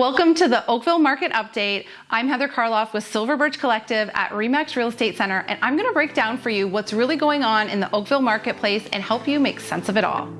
Welcome to the Oakville Market Update. I'm Heather Karloff with Silver Birch Collective at Remax Real Estate Center, and I'm gonna break down for you what's really going on in the Oakville marketplace and help you make sense of it all.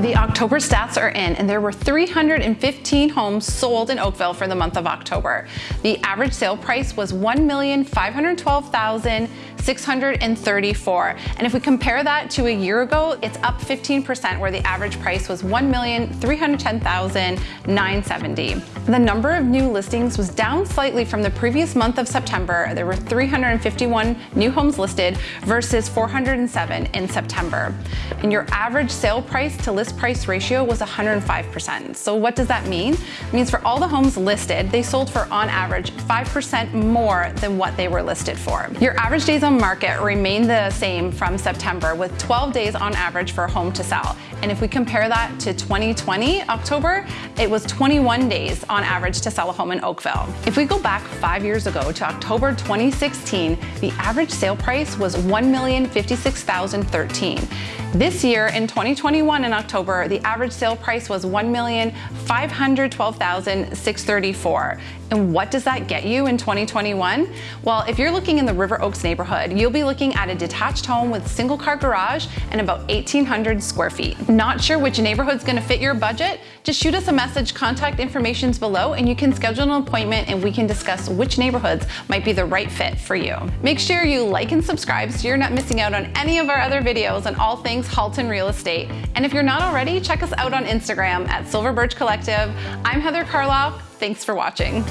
The October stats are in, and there were 315 homes sold in Oakville for the month of October. The average sale price was 1,512,634. And if we compare that to a year ago, it's up 15%, where the average price was 1,310,970. The number of new listings was down slightly from the previous month of September. There were 351 new homes listed versus 407 in September. And your average sale price to list list price ratio was 105%. So what does that mean? It means for all the homes listed, they sold for on average 5% more than what they were listed for. Your average days on market remained the same from September with 12 days on average for a home to sell. And if we compare that to 2020 October, it was 21 days on average to sell a home in Oakville. If we go back five years ago to October 2016, the average sale price was 1,056,013. This year in 2021 in October, the average sale price was 1,512,634. And what does that get you in 2021? Well, if you're looking in the River Oaks neighborhood, you'll be looking at a detached home with single car garage and about 1,800 square feet. Not sure which neighborhood's gonna fit your budget? Just shoot us a message, contact information's below, and you can schedule an appointment and we can discuss which neighborhoods might be the right fit for you. Make sure you like and subscribe so you're not missing out on any of our other videos on all things Halton Real Estate. And if you're not already, check us out on Instagram at Silver Birch Collective. I'm Heather Karloff. Thanks for watching.